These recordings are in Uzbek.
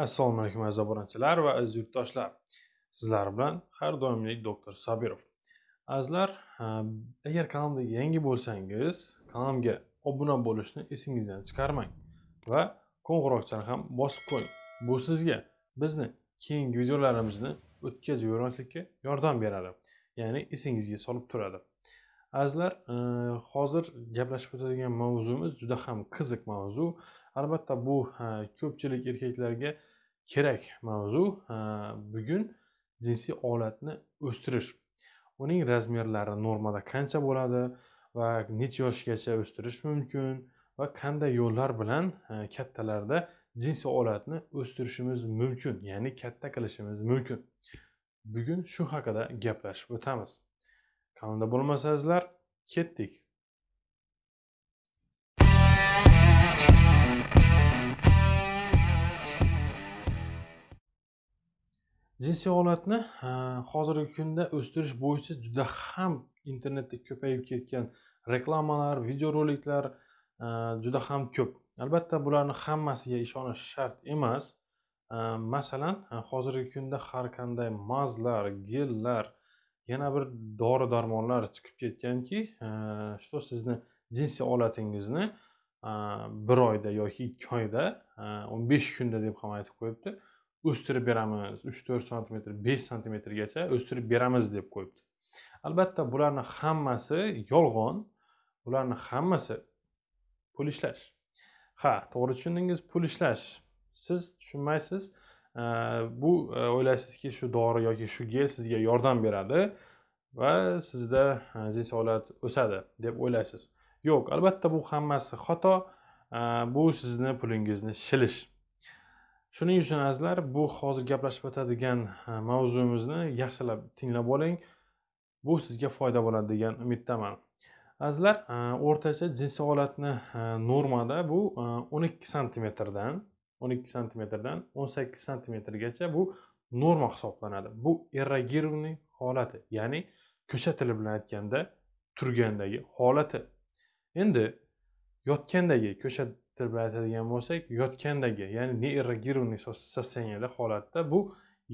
assalomu alaykum aziz obunachilar va aziz yurtdoshlar. Sizlar bilan har doimgidek doktor sabirov azizlar agar kanalimda yangi bo'lsangiz kanalimga obuna bo'lishni esingizdan chiqarmang va qo'ng'iroqchani ham bosib qo'ying. Bu sizga bizni keyingi videolarimizni o'tkazib yubormaslikka yordam beradi ya'ni esingizga solib turadi. Azizlar hozir gaplashib o'tadigan mavzumiz juda ham qiziq mavzu. Albatta bu ko'pchilik erkaklarga kerak mavzu e, bugun jinsiy olatni o'stirish. Uning razmerlari normada qancha bo'ladi va necha yoshgacha o'stirish mumkin va qanday yo'llar bilan e, kattalarda jinsiy olatni o'stirishimiz mumkin ya'ni katta qilishimiz mumkin. Bugun shu haqida gaplashib o'tamiz. Kanalda bo'lmasangizlar ketdik. Jinsiy holatni hozirgi kunda o'stirish bo'yicha juda ham internetda ko'payib ketgan reklamalar videoroliklar juda ham ko'p. Albatta bularni hammasiga ishonish shart emas. Masalan hozirgi kunda har qanday mazlar gellar yana bir dori darmonlar chiqib ketganki что sizni jinsiy holatingizni bir oyda yoki ikki oyda o'n besh kunda deb ham aytib qo'yibdi. O'stirib beramiz. Uch to'rt santimetr besh santimetrgacha o'stirib beramiz deb qo'yibdi. Albatta bularni hammasi yolg'on. Bularni hammasi pul ishlash. Ha to'g'ri tushundingiz pul ishlash. Siz tushunmaysiz e, bu e, o'ylaysizki shu dori yoki shu gel sizga yordam beradi va sizda e, jinsiy holat o'sadi deb o'ylaysiz. Yo'q albatta bu hammasi xato. Bu sizni pulingizni shilish. Shuning uchun azizlar bu hozir gaplashib o'tadigan mavzuimizni yaxshilab tinglab oling. Bu sizga foyda bo'ladi degan umiddaman. Azizlar o'rtacha jinsiy holatni normada bu o'n ikki santimetrdan o'n ikki santimetrdan o'n sakkiz santimetrgacha bu norma hisoblanadi. Bu erogirованный holati ya'ni ko'cha tili bilan aytganda turgandagi holati. Endi yotgandagi ko'cha til bilan aytadigan bo'lsak yotgandagi ya'ni neerogированный состояниеda holatda bu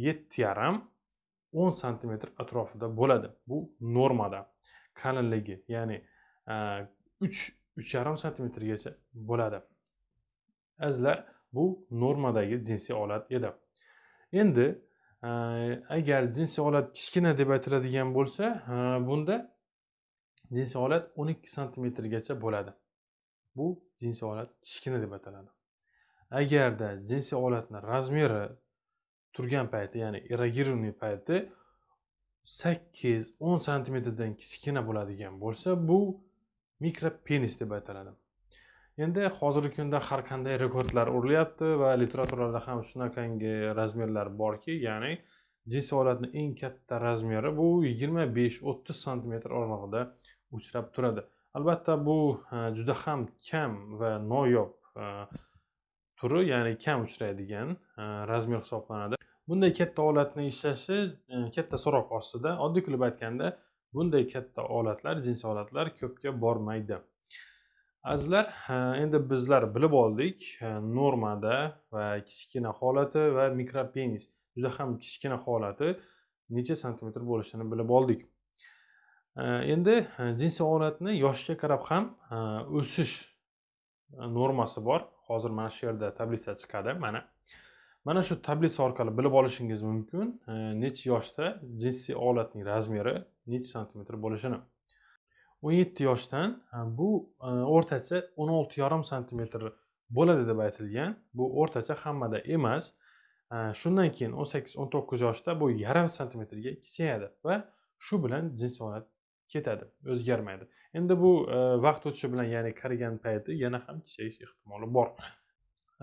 yetti yarim o'n santimetr atrofida bo'ladi. Bu normada. Qalinligi ya'ni e, uch uch yarim santimetrgacha bo'ladi. Azizlar bu normadagi jinsiy holat edi. Endi e, agar jinsiy holat kichkina deb aytiladigan bo'lsa e, bunda jinsiy holat o'n ikki santimetrgacha bo'ladi. Bu jinsiy holat kichkina deb ataladi. Agarda jinsiy holatni razmeri turgan payti ya'ni эрогированный payti sakkiz o'n santimetrdan kichkina bo'ladigan bo'lsa bu mikropenis deb ataladi. Endi hozirgi kunda har qanday rekordlar urilyapti va literaturada ham shunaqangi razmerlar borki ya'ni jinsiy holatni eng katta razmeri bu yigirma besh o'ttiz santimetr oralig'ida uchrab turadi. Albatta bu e, juda ham kam va noyob e, turi ya'ni kam uchraydigan e, razmer hisoblanadi. Bunday katta olatni ishlashi katta so'roq ostida oddiy qilib aytganda bunday katta olatlar jinsiy olatlar ko'pga bormaydi. Azizlar endi bizlar bilib oldik normada va kichkina holati va mikropenis juda ham kichkina holati necha santimetr bo'lishini bilib oldik. Э, endi э, jinsiy holatni yoshga qarab ham э, o'sish e, normasi bor. Hozir mana shu yerda tablitsa chiqadi mana. Mana shu tablitsa orqali bilib olishingiz mumkin e, necha yoshda jinsiy holatning razmeri necha santimetr bo'lishini. O'n yetti yoshdan e, bu o'rtacha o'n olti yarim santimetr bo'ladi deb aytilgan. Bu o'rtacha hammada emas. Shundan keyin o'n sakkiz o'n to'qqiz yoshda bu yarim santimetrga kichayadi va shu bilan jinsiy holat ketadi o'zgarmaydi. Endi bu e, vaqt o'tishi bilan ya'ni qarigan payti yana ham kichayish ehtimoli bor.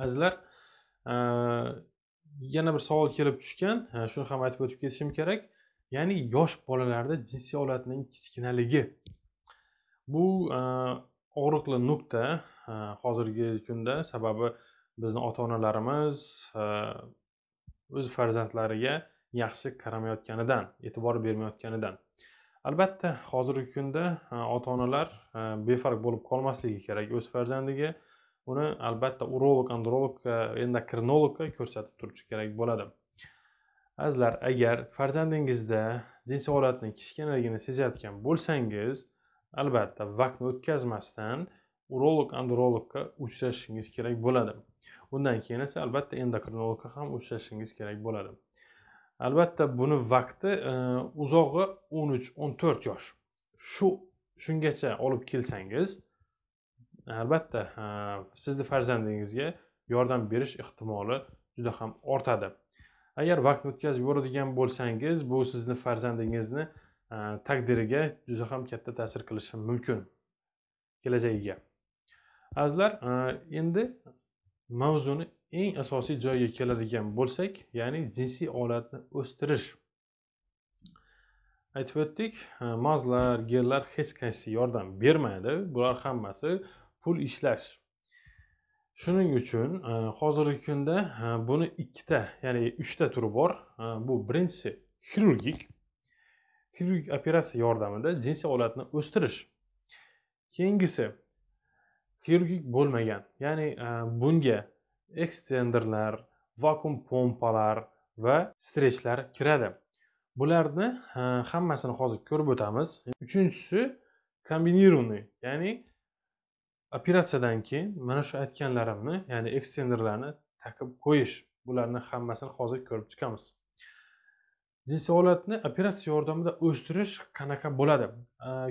Azizlar e, yana bir savol kelib tushgan e, shuni ham aytib o'tib ketishim kerak. Ya'ni yosh bolalarda jinsiy holatning kichkinaligi. Bu e, og'riqli nuqta e, hozirgi kunda sababi bizni ota onalarimiz o'z farzandlariga yaxshi qaramayotganidan e'tibor bermayotganidan. Albatta hozirgi kunda e, ota onalar e, befarq bo'lib qolmasligi kerak o'z farzandiga. Uni albatta urolog andrologga e, endokrinologga ko'rsatib turishi kerak bo'ladi. Azizlar agar farzandingizda jinsiy holatni kichkinaligini sezayotgan bo'lsangiz albatta vaqtni o'tkazmasdan urolog andrologga uchrashishingiz kerak bo'ladi. Undan keyin esa albatta endokrinologga ham uchrashishingiz kerak bo'ladi. Albatta buni vaqti e, uzog'i o'n uch o'n to'rt yosh. Shu shungacha olib kelsangiz albatta e, sizni farzandingizga yordam berish ehtimoli juda ham ortadi. Agar vaqt o'tkazib yuboradigan bo'lsangiz bu sizni farzandingizni e, taqdiriga juda ham katta ta'sir qilishi mumkin kelajagiga. Azizlar endi mavzuni eng asosiy joyiga keladigan bo'lsak ya'ni jinsiy olatni o'stirish. Aytib o'tdik e, mazlar gellar hech qaysi yordam bermaydi bular hammasi pul ishlash. Shuning uchun e, hozirgi kunda e, buni ikkita ya'ni uchta turi bor. Bu birinchisi xirurgik. Xirurgik operatsiya yordamida jinsiy olatni o'stirish. Keyingisi xirurgik bo'lmagan ya'ni bunga ekstenderlar vakuum pompalar va strechlar kiradi. Bularni hammasini hozir ko'rib o'tamiz. Uchinchisi kombinированный ya'ni operatsiyadan keyin mana shu aytganlarimni ya'ni ekstenderlarni taqib qo'yish. Bularni hammasini hozir ko'rib chiqamiz. Jinsiy operatsiya yordamida o'stirish qanaqa bo'ladi?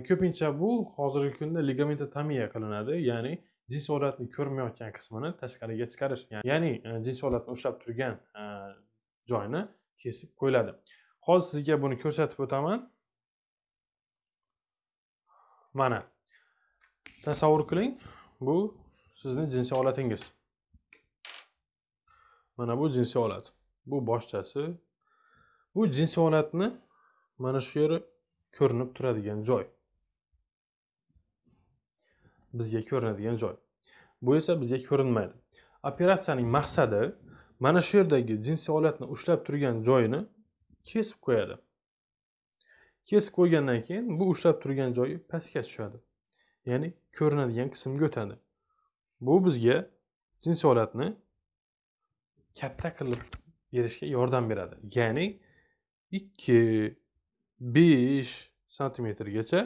Ko'pincha bu hozirgi kunda ligamentotomiya qilinadi ya'ni jinsiy holatni ko'rmayotgan qismini tashqariga chiqarish ya'ni e, jinsiy holatni ushlab turgan e, joyni kesib qo'yiladi. Hozir sizga buni ko'rsatib o'taman. Mana tasavvur qiling bu sizni jinsiy holatingiz mana bu jinsiy holat bu boshchasi. Bu jinsiy holatni mana shu yeri ko'rinib turadigan joy. Bizga ko'rinadigan joy. Bu esa bizga ko'rinmaydi. Operatsiyaning maqsadi mana shu yerdagi jinsiy holatni ushlab turgan joyini kesib qo'yadi. Kesib qo'ygandan keyin bu ushlab turgan joyi pastga tushadi. Ya'ni ko'rinadigan qismga o'tadi. Bu bizga jinsiy holatni katta qilib berishga yordam beradi. Ya'ni ikki besh santimetrgacha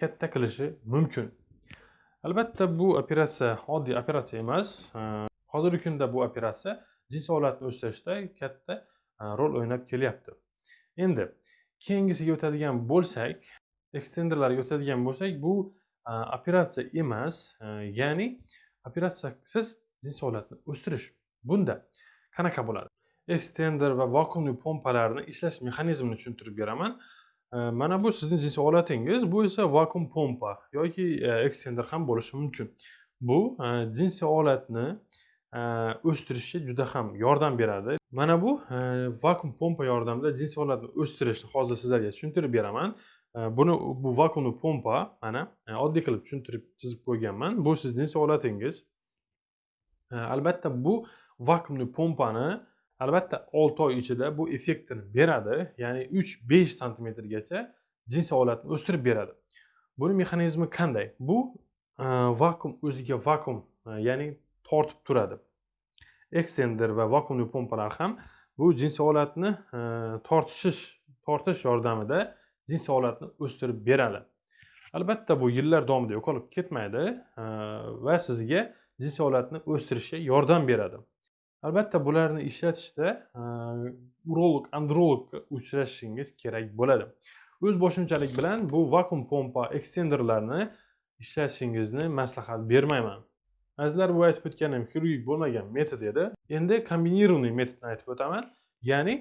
katta qilishi mumkin. Albatta bu operatsiya oddiy operatsiya emas. Hozirgi kunda bu operatsiya jinsiy holatni o'stirishda katta e, rol o'ynab kelyapti. Endi keyingisiga o'tadigan bo'lsak ekstenderlarga o'tadigan bo'lsak bu e, operatsiya emas. E, ya'ni operatsiyasiz jinsiy holatni o'stirish. Bunda qanaqa bo'ladi? Ekstender va vakuumli pompalarni ishlash mexanizmini tushuntirib beraman. Mana bu sizni jinsiy olatingiz bu esa vakuum pompa yoki e, ekstender ham bo'lishi mumkin. Bu e, jinsiy holatni e, o'stirishga juda ham yordam beradi. Mana bu vakuum pompa yordamida jinsiy olatni o'stirishni hozir sizlarga tushuntirib beraman. Buni bu vakuumni pompa mana oddiy qilib tushuntirib chizib qo'yganman. Bu sizni jinsiy olatingiz albatta bu vakuumni pompani albatta olti oy ichida bu effektini beradi. Ya'ni uch besh santimetrgacha jinsiy holatni o'stirib beradi. Buni mexanizmi qanday? Bu e, vakuum o'ziga vakuum e, ya'ni tortib turadi. Ekstender va vakuumli pompalar ham bu jinsiy holatni e, tortishish tortish yordamida jinsiy holatni o'stirib beradi. Albatta bu yillar davomida yo'qolib ketmaydi e, va sizga jinsiy holatni o'stirishga yordam beradi. Albatta bularni ishlatishda urolog andrologga uchrashishingiz kerak bo'ladi. O'z boshimchalik bilan bu vakuum pompa ekstenderlarni ishlatishingizni maslahat bermayman. Azizlar bu aytib o'tganim xirurgik bo'lmagan metod edi. Endi kombinированный metodni aytib o'taman. Ya'ni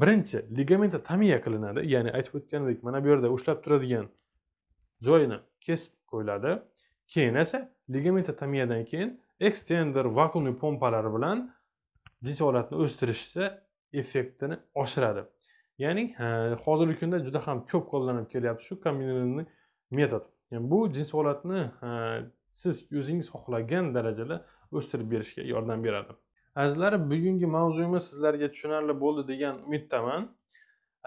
birinchi ligamentotomiya qilinadi. Ya'ni aytib o'tganimdek mana bu yerda ushlab turadigan joyini kesib qo'yiladi. Keyin esa ligamentotomiyadan keyin ekstender vakuumli pompalar bilan jinsiy holatni o'stirishsa effektini oshiradi. Ya'ni hozirgi kunda juda ham ko'p qo'llanib kelyapti shu kombinirованный metod. Yani bu jinsiy siz o'zingiz xohlagan darajada o'stirib berishga yordam beradi. Azizlar bugungi mavzuyimiz sizlarga tushunarli bo'ldi degan umiddaman.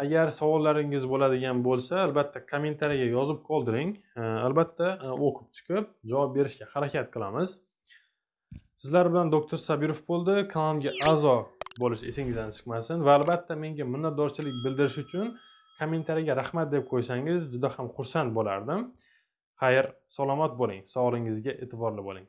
Agar savollaringiz bo'ladigan bo'lsa albatta kommentariyaga yozib qoldiring. Albatta o'qib chiqib javob berishga harakat qilamiz. Sizlar bilan doktor sabirov bo'ldi. Kanalimga a'zo bo'lish esingizdan chiqmasin va albatta menga minnatdorchilik bildirish uchun kommentariyga rahmat deb qo'ysangiz juda ham xursand bo'lardim. Xayr salomat bo'ling. Sog'lig'ingizga e'tiborli bo'ling.